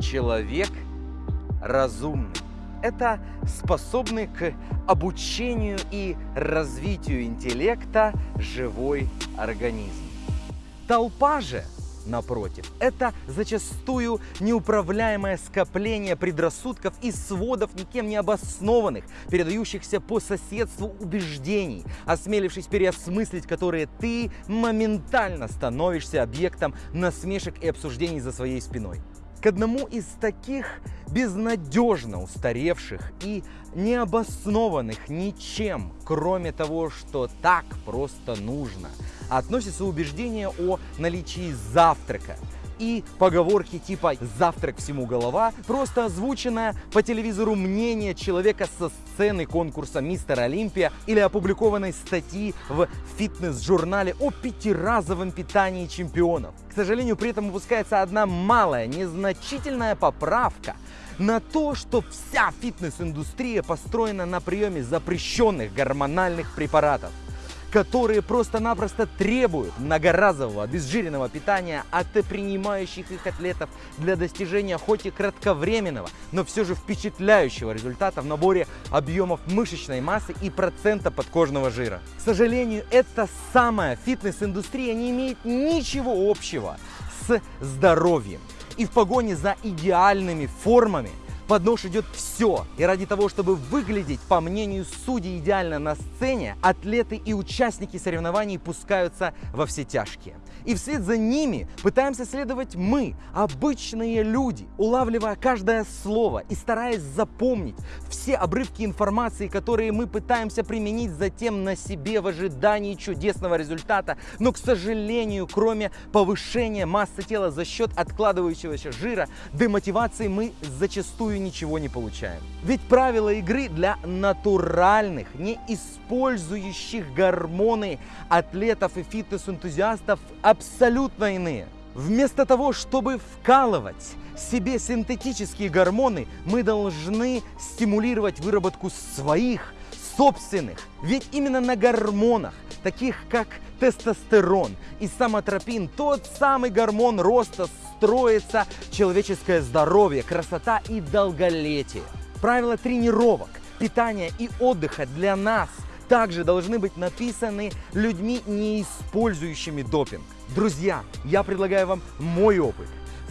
человек разумный. Это способный к обучению и развитию интеллекта живой организм. Толпа же, напротив, это зачастую неуправляемое скопление предрассудков и сводов никем не обоснованных, передающихся по соседству убеждений, осмелившись переосмыслить которые ты моментально становишься объектом насмешек и обсуждений за своей спиной. К одному из таких безнадежно устаревших и необоснованных ничем, кроме того, что так просто нужно, относится убеждение о наличии завтрака, и поговорки типа «завтрак всему голова» просто озвученное по телевизору мнение человека со сцены конкурса «Мистер Олимпия» или опубликованной статьи в фитнес-журнале о пятиразовом питании чемпионов. К сожалению, при этом упускается одна малая, незначительная поправка на то, что вся фитнес-индустрия построена на приеме запрещенных гормональных препаратов которые просто-напросто требуют многоразового обезжиренного питания от принимающих их атлетов для достижения хоть и кратковременного, но все же впечатляющего результата в наборе объемов мышечной массы и процента подкожного жира. К сожалению, эта самая фитнес-индустрия не имеет ничего общего с здоровьем. И в погоне за идеальными формами под нож идет все. И ради того, чтобы выглядеть, по мнению судей, идеально на сцене, атлеты и участники соревнований пускаются во все тяжкие. И вслед за ними пытаемся следовать мы, обычные люди, улавливая каждое слово и стараясь запомнить все обрывки информации, которые мы пытаемся применить затем на себе в ожидании чудесного результата. Но, к сожалению, кроме повышения массы тела за счет откладывающегося жира, демотивации мы зачастую ничего не получаем. Ведь правила игры для натуральных, не использующих гормоны атлетов и фитнес-энтузиастов абсолютно иные. Вместо того, чтобы вкалывать себе синтетические гормоны, мы должны стимулировать выработку своих собственных. Ведь именно на гормонах, таких как тестостерон и самотропин, тот самый гормон роста, строится человеческое здоровье, красота и долголетие. Правила тренировок, питания и отдыха для нас также должны быть написаны людьми, не использующими допинг. Друзья, я предлагаю вам мой опыт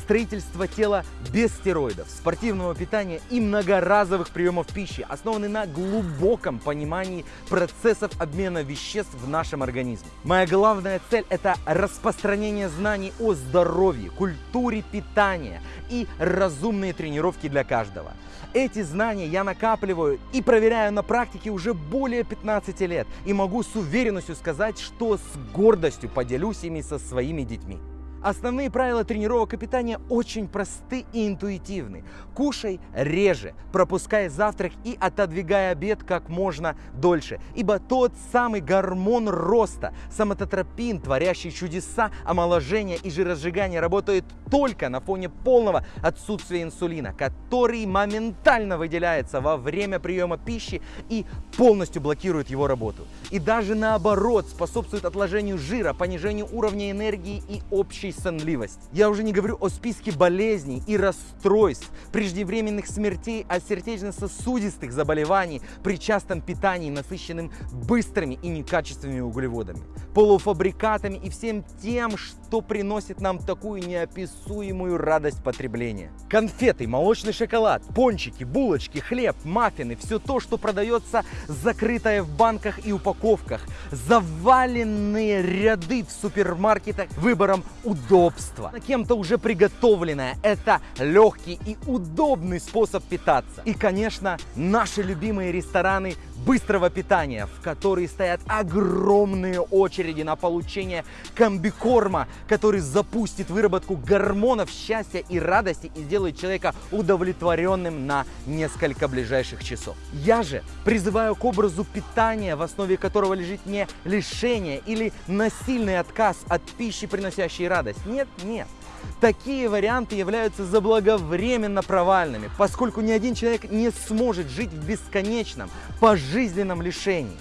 строительство тела без стероидов, спортивного питания и многоразовых приемов пищи, основанный на глубоком понимании процессов обмена веществ в нашем организме. Моя главная цель – это распространение знаний о здоровье, культуре питания и разумные тренировки для каждого. Эти знания я накапливаю и проверяю на практике уже более 15 лет и могу с уверенностью сказать, что с гордостью поделюсь ими со своими детьми. Основные правила тренировок и питания очень просты и интуитивны. Кушай реже, пропускай завтрак и отодвигай обед как можно дольше. Ибо тот самый гормон роста, самототропин, творящий чудеса омоложения и жиросжигания, работает только на фоне полного отсутствия инсулина, который моментально выделяется во время приема пищи и полностью блокирует его работу. И даже наоборот способствует отложению жира, понижению уровня энергии и общей общей сонливости. Я уже не говорю о списке болезней и расстройств, преждевременных смертей, а сердечно-сосудистых заболеваний при частом питании, насыщенным быстрыми и некачественными углеводами, полуфабрикатами и всем тем, что приносит нам такую неописуемую радость потребления. Конфеты, молочный шоколад, пончики, булочки, хлеб, маффины, все то, что продается закрытое в банках и упаковках, заваленные ряды в супермаркетах выбором удобства. Кем-то уже приготовленное. Это легкий и удобный способ питаться. И, конечно, наши любимые рестораны быстрого питания, в которые стоят огромные очереди на получение комбикорма, который запустит выработку гормонов счастья и радости и сделает человека удовлетворенным на несколько ближайших часов. Я же призываю к образу питания, в основе которого лежит не лишение или насильный отказ от пищи, приносящей радость. Нет, нет. Такие варианты являются заблаговременно провальными, поскольку ни один человек не сможет жить в бесконечном, пожизненном лишении.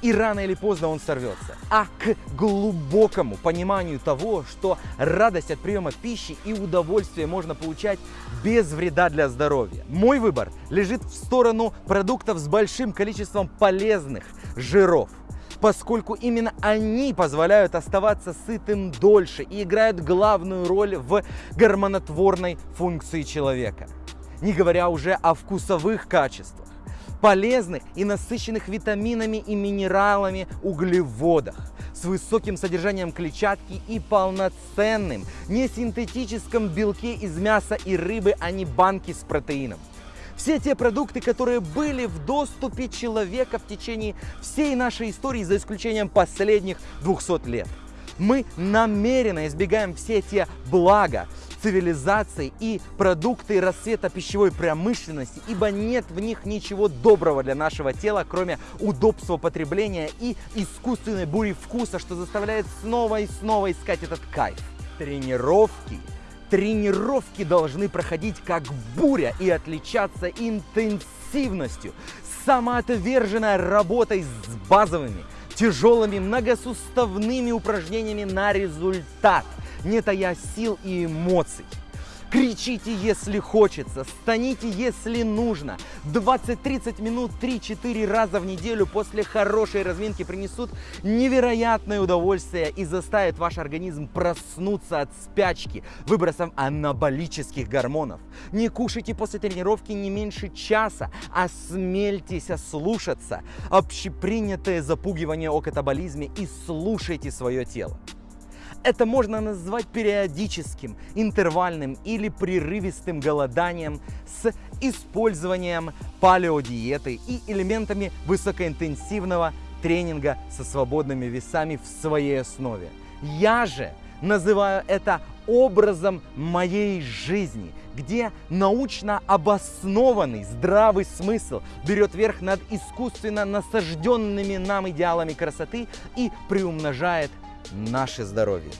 и рано или поздно он сорвется, а к глубокому пониманию того, что радость от приема пищи и удовольствие можно получать без вреда для здоровья. Мой выбор лежит в сторону продуктов с большим количеством полезных жиров поскольку именно они позволяют оставаться сытым дольше и играют главную роль в гормонотворной функции человека. Не говоря уже о вкусовых качествах полезных и насыщенных витаминами и минералами углеводах с высоким содержанием клетчатки и полноценным несинтетическом белке из мяса и рыбы, а не банки с протеином. Все те продукты, которые были в доступе человека в течение всей нашей истории, за исключением последних 200 лет. Мы намеренно избегаем все те блага, цивилизации и продукты рассвета пищевой промышленности, ибо нет в них ничего доброго для нашего тела, кроме удобства потребления и искусственной бури вкуса, что заставляет снова и снова искать этот кайф. Тренировки Тренировки должны проходить как буря и отличаться интенсивностью, самоотверженной работой с базовыми, тяжелыми многосуставными упражнениями на результат – не тая сил и эмоций. Кричите, если хочется, станите, если нужно. 20-30 минут 3-4 раза в неделю после хорошей разминки принесут невероятное удовольствие и заставят ваш организм проснуться от спячки выбросом анаболических гормонов. Не кушайте после тренировки не меньше часа, а смельтесь ослушаться общепринятое запугивание о катаболизме и слушайте свое тело. Это можно назвать периодическим, интервальным или прерывистым голоданием с использованием палеодиеты и элементами высокоинтенсивного тренинга со свободными весами в своей основе. Я же называю это образом моей жизни, где научно обоснованный здравый смысл берет верх над искусственно насажденными нам идеалами красоты и приумножает наше здоровье.